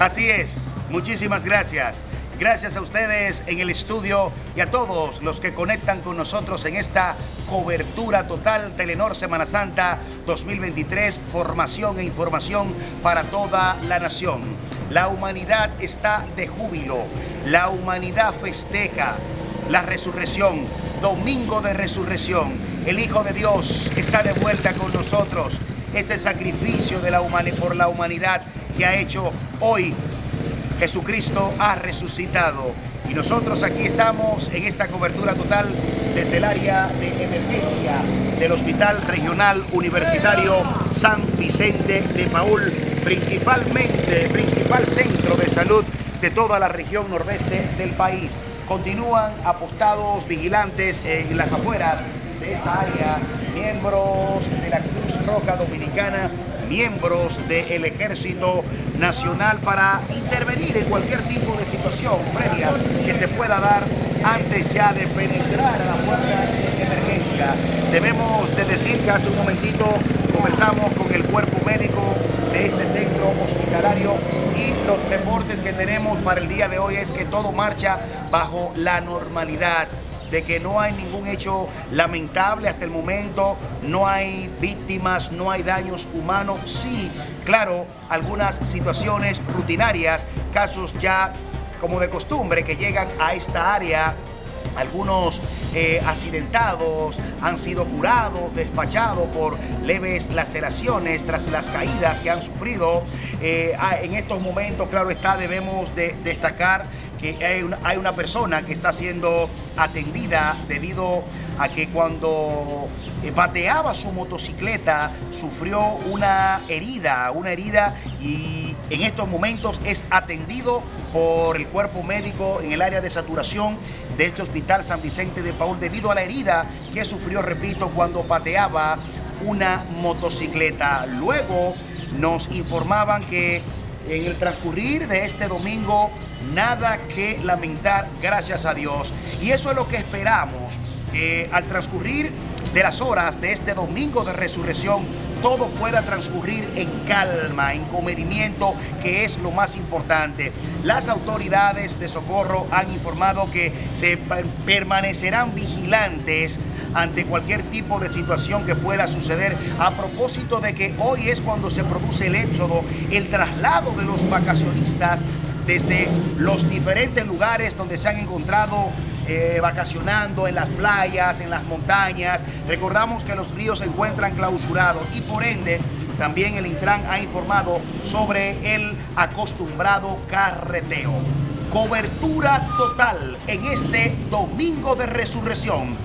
Así es, muchísimas gracias. Gracias a ustedes en el estudio y a todos los que conectan con nosotros en esta cobertura total Telenor Semana Santa 2023, formación e información para toda la nación. La humanidad está de júbilo, la humanidad festeja la resurrección, domingo de resurrección. El Hijo de Dios está de vuelta con nosotros. Ese sacrificio de la por la humanidad que ha hecho hoy Jesucristo ha resucitado. Y nosotros aquí estamos en esta cobertura total desde el área de emergencia del Hospital Regional Universitario San Vicente de Paul, principalmente, principal centro de salud de toda la región nordeste del país. Continúan apostados vigilantes en las afueras de esta área, miembros de la Cruz Roja Dominicana miembros del Ejército Nacional para intervenir en cualquier tipo de situación previa que se pueda dar antes ya de penetrar a la puerta de emergencia. Debemos de decir que hace un momentito conversamos con el cuerpo médico de este centro hospitalario y los reportes que tenemos para el día de hoy es que todo marcha bajo la normalidad de que no hay ningún hecho lamentable hasta el momento, no hay víctimas, no hay daños humanos. Sí, claro, algunas situaciones rutinarias, casos ya como de costumbre que llegan a esta área algunos eh, accidentados han sido curados, despachados por leves laceraciones tras las caídas que han sufrido. Eh, ah, en estos momentos, claro está, debemos de destacar que hay una, hay una persona que está siendo atendida debido a que cuando eh, bateaba su motocicleta sufrió una herida, una herida y en estos momentos es atendido por el cuerpo médico en el área de saturación de este hospital San Vicente de Paul debido a la herida que sufrió, repito, cuando pateaba una motocicleta. Luego nos informaban que en el transcurrir de este domingo, nada que lamentar, gracias a Dios. Y eso es lo que esperamos, que al transcurrir de las horas de este domingo de resurrección, todo pueda transcurrir en calma, en comedimiento, que es lo más importante. Las autoridades de socorro han informado que se permanecerán vigilantes ante cualquier tipo de situación que pueda suceder a propósito de que hoy es cuando se produce el éxodo, el traslado de los vacacionistas desde los diferentes lugares donde se han encontrado eh, vacacionando en las playas, en las montañas. Recordamos que los ríos se encuentran clausurados y por ende también el Intran ha informado sobre el acostumbrado carreteo. Cobertura total en este domingo de resurrección.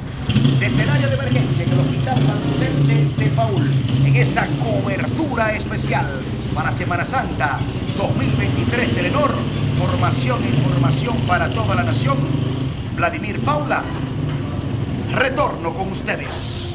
Desde el área de emergencia en el Hospital San Vicente de Paul, en esta cobertura especial para Semana Santa 2023 Telenor, formación e información para toda la nación Vladimir Paula. Retorno con ustedes.